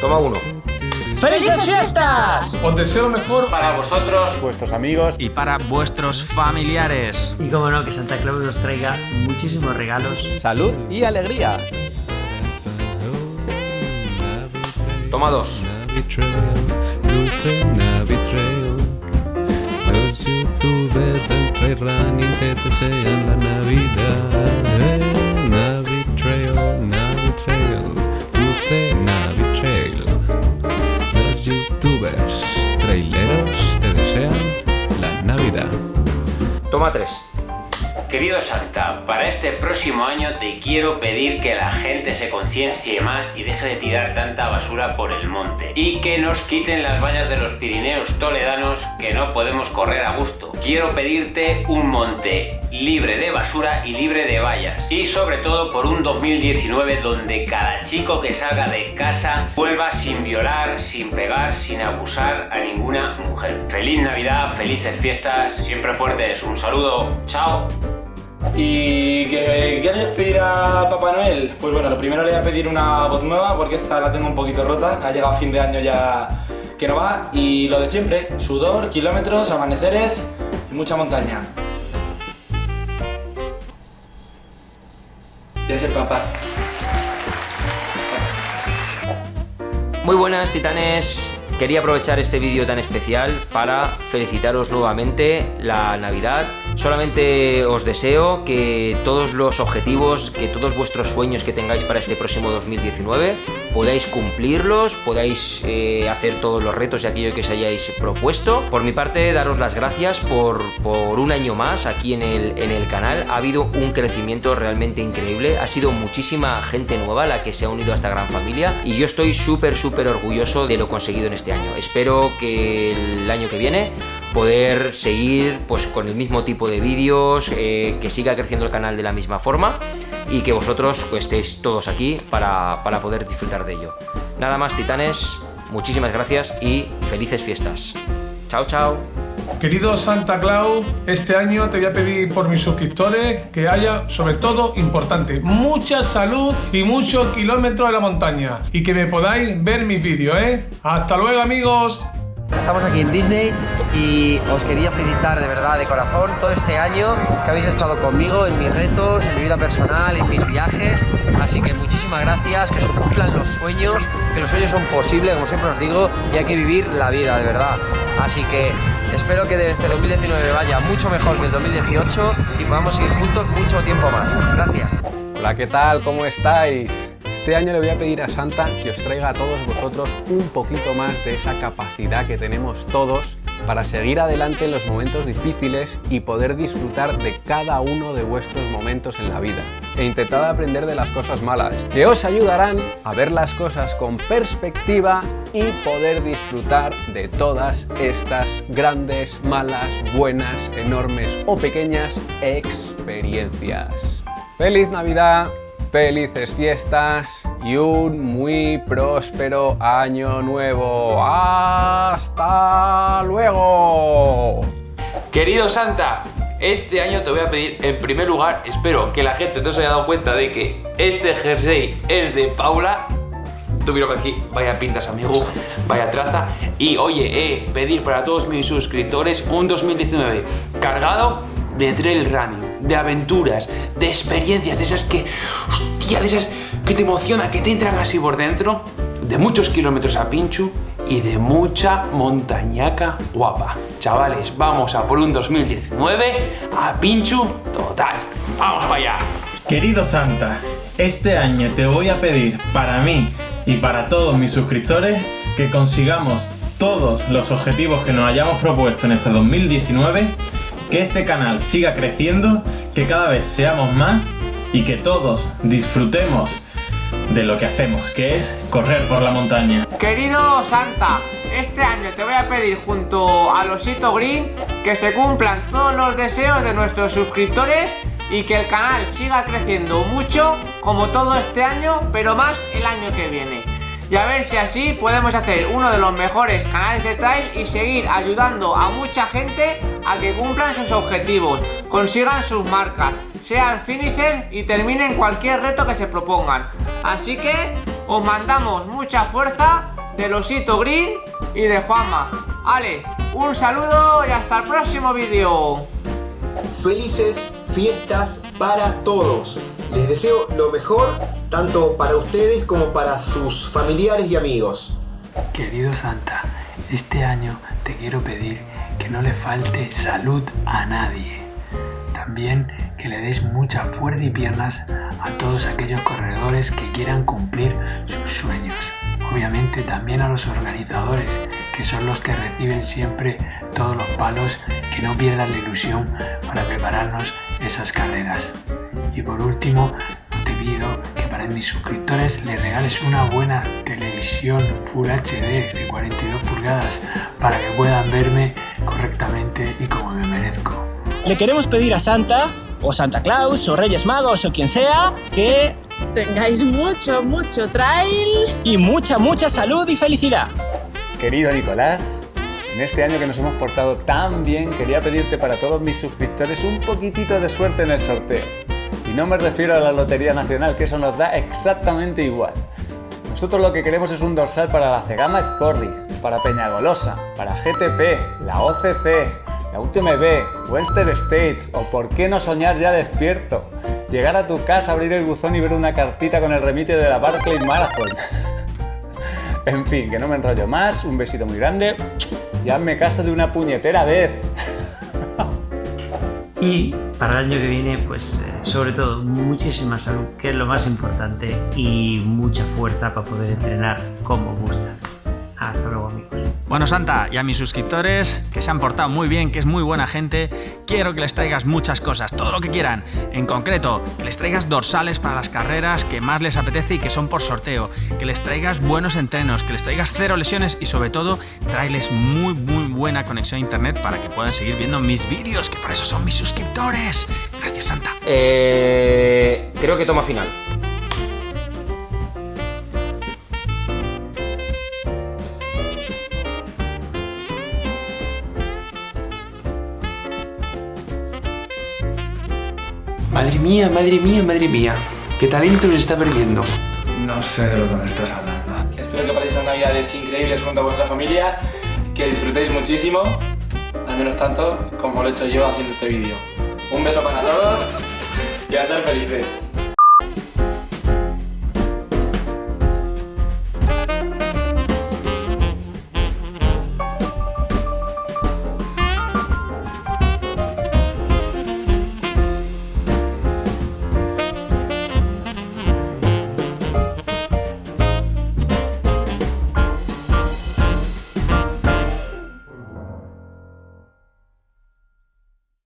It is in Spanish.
Toma uno. ¡Felices fiestas! Os deseo lo mejor Para vosotros. vuestros amigos y para vuestros familiares. Y como no, que Santa Claus nos traiga muchísimos regalos. salud y alegría. Toma dos. Youtubers del Playrunning te desean la Navidad. Eh, Navitrail, Navitrail, Dulce Navitrail. Los youtubers traileros te desean la Navidad. Toma tres. Querido Santa, para este próximo año te quiero pedir que la gente se conciencie más y deje de tirar tanta basura por el monte. Y que nos quiten las vallas de los Pirineos toledanos que no podemos correr a gusto. Quiero pedirte un monte libre de basura y libre de vallas. Y sobre todo por un 2019 donde cada chico que salga de casa vuelva sin violar, sin pegar, sin abusar a ninguna mujer. Feliz Navidad, felices fiestas, siempre fuertes. Un saludo, chao. ¿Y qué quieres pedir a Papá Noel? Pues bueno, lo primero le voy a pedir una voz nueva porque esta la tengo un poquito rota, ha llegado a fin de año ya que no va y lo de siempre, sudor, kilómetros, amaneceres y mucha montaña. Debe ser papá. Muy buenas titanes, quería aprovechar este vídeo tan especial para felicitaros nuevamente la Navidad. Solamente os deseo que todos los objetivos, que todos vuestros sueños que tengáis para este próximo 2019 podáis cumplirlos, podáis eh, hacer todos los retos y aquello que os hayáis propuesto. Por mi parte, daros las gracias por, por un año más aquí en el, en el canal. Ha habido un crecimiento realmente increíble, ha sido muchísima gente nueva la que se ha unido a esta gran familia y yo estoy súper, súper orgulloso de lo conseguido en este año. Espero que el año que viene poder seguir pues con el mismo tipo de vídeos, eh, que siga creciendo el canal de la misma forma y que vosotros pues, estéis todos aquí para, para poder disfrutar de ello. Nada más titanes, muchísimas gracias y felices fiestas. Chao, chao. Querido Santa Claus, este año te voy a pedir por mis suscriptores que haya, sobre todo, importante, mucha salud y muchos kilómetros de la montaña. Y que me podáis ver mis vídeos, ¿eh? Hasta luego, amigos. Estamos aquí en Disney y os quería felicitar de verdad, de corazón, todo este año que habéis estado conmigo en mis retos, en mi vida personal, en mis viajes. Así que muchísimas gracias, que se cumplan los sueños, que los sueños son posibles, como siempre os digo, y hay que vivir la vida, de verdad. Así que espero que este 2019 vaya mucho mejor que el 2018 y podamos seguir juntos mucho tiempo más. Gracias. Hola, ¿qué tal? ¿Cómo estáis? Este año le voy a pedir a Santa que os traiga a todos vosotros un poquito más de esa capacidad que tenemos todos para seguir adelante en los momentos difíciles y poder disfrutar de cada uno de vuestros momentos en la vida. E intentad aprender de las cosas malas, que os ayudarán a ver las cosas con perspectiva y poder disfrutar de todas estas grandes, malas, buenas, enormes o pequeñas experiencias. ¡Feliz Navidad! Felices fiestas y un muy próspero año nuevo. ¡Hasta luego! Querido Santa, este año te voy a pedir, en primer lugar, espero que la gente no se haya dado cuenta de que este jersey es de Paula. Que aquí, vaya pintas, amigo, vaya traza. Y oye, eh, pedir para todos mis suscriptores un 2019 cargado de trail running, de aventuras, de experiencias, de esas que, hostia, de esas que te emocionan, que te entran así por dentro, de muchos kilómetros a Pinchu y de mucha montañaca guapa. Chavales, vamos a por un 2019 a Pinchu total. ¡Vamos para allá! Querido Santa, este año te voy a pedir para mí y para todos mis suscriptores que consigamos todos los objetivos que nos hayamos propuesto en este 2019 que este canal siga creciendo, que cada vez seamos más y que todos disfrutemos de lo que hacemos, que es correr por la montaña. Querido Santa, este año te voy a pedir junto a Losito Green que se cumplan todos los deseos de nuestros suscriptores y que el canal siga creciendo mucho como todo este año, pero más el año que viene. Y a ver si así podemos hacer uno de los mejores canales de trail y seguir ayudando a mucha gente a que cumplan sus objetivos, consigan sus marcas, sean finishers y terminen cualquier reto que se propongan. Así que os mandamos mucha fuerza del osito green y de Juanma. Ale, un saludo y hasta el próximo vídeo. Felices fiestas para todos. Les deseo lo mejor tanto para ustedes como para sus familiares y amigos. Querido Santa, este año te quiero pedir que no le falte salud a nadie. También que le deis mucha fuerza y piernas a todos aquellos corredores que quieran cumplir sus sueños. Obviamente también a los organizadores, que son los que reciben siempre todos los palos, que no pierdan la ilusión para prepararnos esas carreras. Y por último, te pido que para mis suscriptores les regales una buena televisión Full HD de 42 pulgadas para que puedan verme correctamente y como me merezco. Le queremos pedir a Santa, o Santa Claus, o Reyes Magos, o quien sea, que tengáis mucho, mucho trail y mucha, mucha salud y felicidad. Querido Nicolás, en este año que nos hemos portado tan bien, quería pedirte para todos mis suscriptores un poquitito de suerte en el sorteo. Y no me refiero a la Lotería Nacional, que eso nos da exactamente igual. Nosotros lo que queremos es un dorsal para la Cegama Ezcorri, para Peñagolosa, para GTP, la OCC, la UTMB, Western States o por qué no soñar ya despierto. Llegar a tu casa, abrir el buzón y ver una cartita con el remite de la Barclay Marathon. en fin, que no me enrollo más, un besito muy grande y hazme caso de una puñetera vez. y para el año que viene, pues eh, sobre todo muchísima salud, que es lo más importante, y mucha fuerza para poder entrenar como gusta. Hasta luego amigos. Bueno Santa, y a mis suscriptores, que se han portado muy bien, que es muy buena gente, quiero que les traigas muchas cosas, todo lo que quieran. En concreto, que les traigas dorsales para las carreras que más les apetece y que son por sorteo. Que les traigas buenos entrenos, que les traigas cero lesiones y sobre todo, traerles muy muy buena conexión a internet para que puedan seguir viendo mis vídeos, que para eso son mis suscriptores. Gracias Santa. Eh, creo que toma final. Madre mía, madre mía, madre mía. ¿Qué talento se está perdiendo? No sé de lo que me estás hablando. Espero que paséis unas navidades increíbles junto a vuestra familia, que disfrutéis muchísimo, al menos tanto como lo he hecho yo haciendo este vídeo. Un beso para todos y a ser felices.